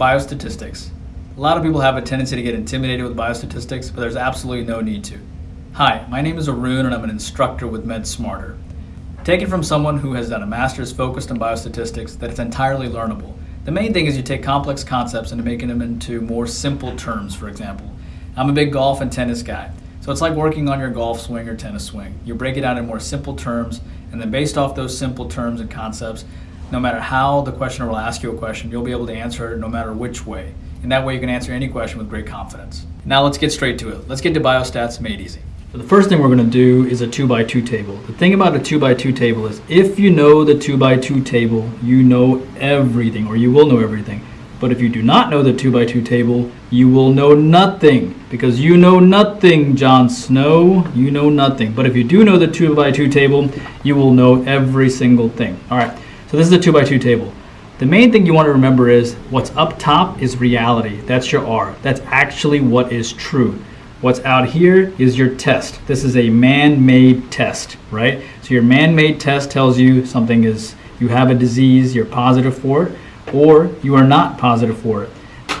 biostatistics. A lot of people have a tendency to get intimidated with biostatistics, but there's absolutely no need to. Hi, my name is Arun and I'm an instructor with MedSmarter. Take it from someone who has done a master's focused on biostatistics that it's entirely learnable. The main thing is you take complex concepts and making them into more simple terms, for example. I'm a big golf and tennis guy. So it's like working on your golf swing or tennis swing. You break it down in more simple terms, and then based off those simple terms and concepts, no matter how the questioner will ask you a question, you'll be able to answer it no matter which way. And that way you can answer any question with great confidence. Now let's get straight to it. Let's get to biostats made easy. So the first thing we're going to do is a 2 by 2 table. The thing about a 2 by 2 table is if you know the 2 by 2 table, you know everything, or you will know everything. But if you do not know the 2 by 2 table, you will know nothing. Because you know nothing, Jon Snow. You know nothing. But if you do know the 2 by 2 table, you will know every single thing. All right, so this is a 2 by 2 table. The main thing you want to remember is what's up top is reality. That's your R. That's actually what is true. What's out here is your test. This is a man-made test, right? So your man-made test tells you something is, you have a disease, you're positive for it, or you are not positive for it.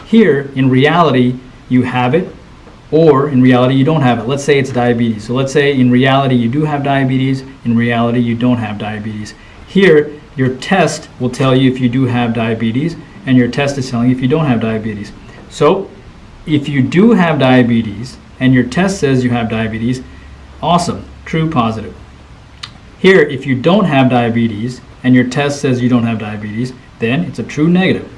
Here, in reality, you have it, or in reality, you don't have it. Let's say it's diabetes. So let's say in reality, you do have diabetes. In reality, you don't have diabetes. Here, your test will tell you if you do have diabetes, and your test is telling you if you don't have diabetes. So if you do have diabetes, and your test says you have diabetes, awesome, true positive. Here, if you don't have diabetes, and your test says you don't have diabetes, then it's a true negative.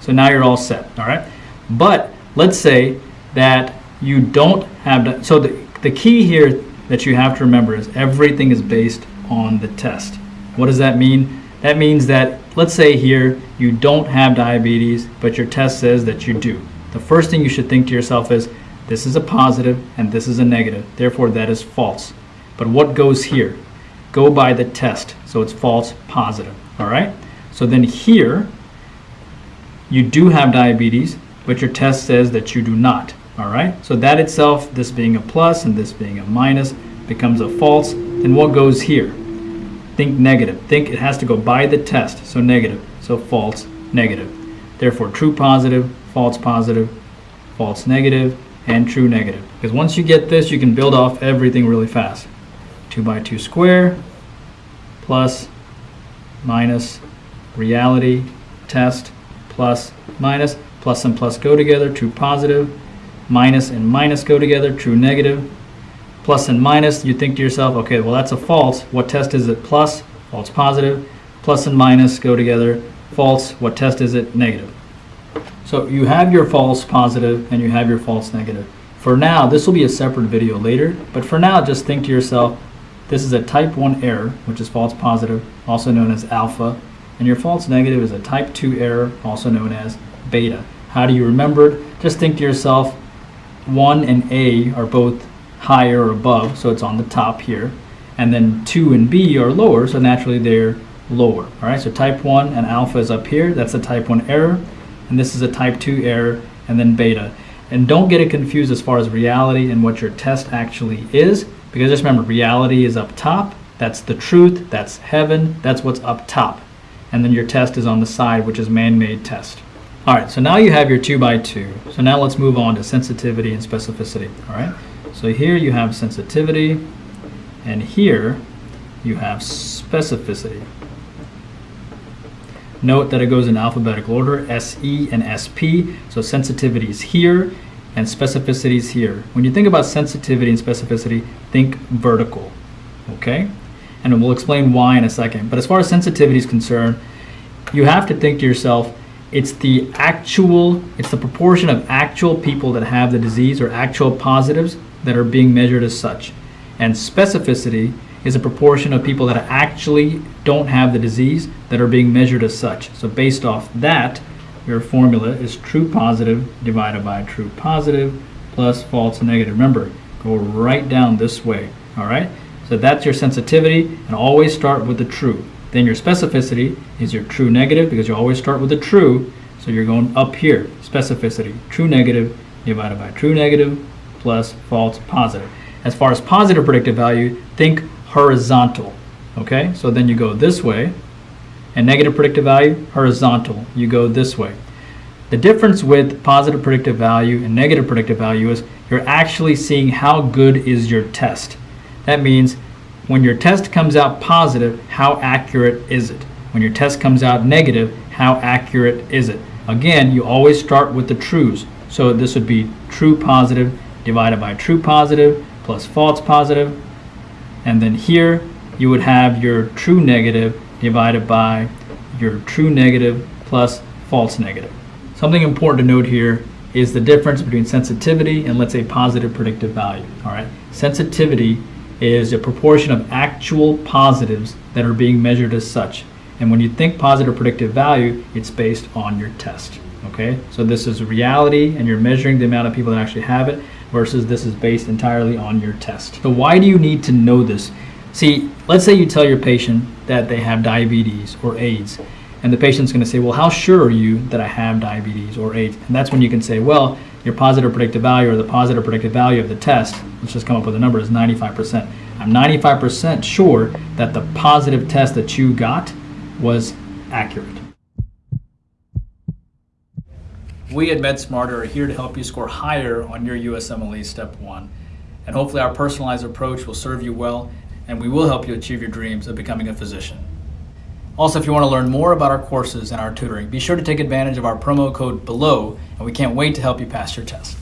So now you're all set, all right? But let's say that you don't have, so the, the key here that you have to remember is everything is based on the test. What does that mean? That means that, let's say here, you don't have diabetes, but your test says that you do. The first thing you should think to yourself is, this is a positive and this is a negative, therefore that is false. But what goes here? Go by the test, so it's false positive, all right? So then here, you do have diabetes, but your test says that you do not. All right, so that itself, this being a plus and this being a minus, becomes a false. Then what goes here? Think negative. Think it has to go by the test, so negative. So false, negative. Therefore, true positive, false positive, false negative, and true negative. Because once you get this, you can build off everything really fast. 2 by 2 square plus minus reality test plus minus plus and plus go together, true positive, minus and minus go together, true negative, plus and minus, you think to yourself, okay, well that's a false, what test is it plus, false positive. plus and minus go together, false, what test is it, negative. So you have your false positive and you have your false negative. For now, this will be a separate video later, but for now just think to yourself, this is a type 1 error, which is false positive, also known as alpha, and your false negative is a type 2 error, also known as beta. How do you remember it? Just think to yourself, 1 and A are both higher or above, so it's on the top here. And then 2 and B are lower, so naturally they're lower. All right, so type 1 and alpha is up here. That's a type 1 error. And this is a type 2 error, and then beta. And don't get it confused as far as reality and what your test actually is, because just remember, reality is up top. That's the truth. That's heaven. That's what's up top. And then your test is on the side, which is man-made test. All right, so now you have your two by two. So now let's move on to sensitivity and specificity, all right? So here you have sensitivity, and here you have specificity. Note that it goes in alphabetical order, SE and SP. So sensitivity is here, and specificity is here. When you think about sensitivity and specificity, think vertical, okay? And we'll explain why in a second. But as far as sensitivity is concerned, you have to think to yourself, it's the actual, it's the proportion of actual people that have the disease or actual positives that are being measured as such. And specificity is a proportion of people that actually don't have the disease that are being measured as such. So based off that, your formula is true positive divided by true positive plus false negative. Remember, go right down this way, all right? So that's your sensitivity, and always start with the true. Then your specificity is your true negative because you always start with the true. So you're going up here, specificity, true negative divided by true negative plus false positive. As far as positive predictive value, think horizontal. Okay, so then you go this way, and negative predictive value, horizontal. You go this way. The difference with positive predictive value and negative predictive value is you're actually seeing how good is your test. That means when your test comes out positive, how accurate is it? When your test comes out negative, how accurate is it? Again, you always start with the trues. So this would be true positive divided by true positive plus false positive. And then here you would have your true negative divided by your true negative plus false negative. Something important to note here is the difference between sensitivity and let's say positive predictive value. All right, sensitivity is a proportion of actual positives that are being measured as such. And when you think positive predictive value, it's based on your test. Okay, so this is reality, and you're measuring the amount of people that actually have it versus this is based entirely on your test. So why do you need to know this? See, let's say you tell your patient that they have diabetes or AIDS and the patient's going to say, well, how sure are you that I have diabetes or AIDS? And that's when you can say, well, your positive predictive value or the positive predictive value of the test, let's just come up with a number, is 95%. I'm 95% sure that the positive test that you got was accurate. We at MedSmarter are here to help you score higher on your USMLE Step 1. And hopefully our personalized approach will serve you well, and we will help you achieve your dreams of becoming a physician. Also, if you want to learn more about our courses and our tutoring, be sure to take advantage of our promo code below, and we can't wait to help you pass your test.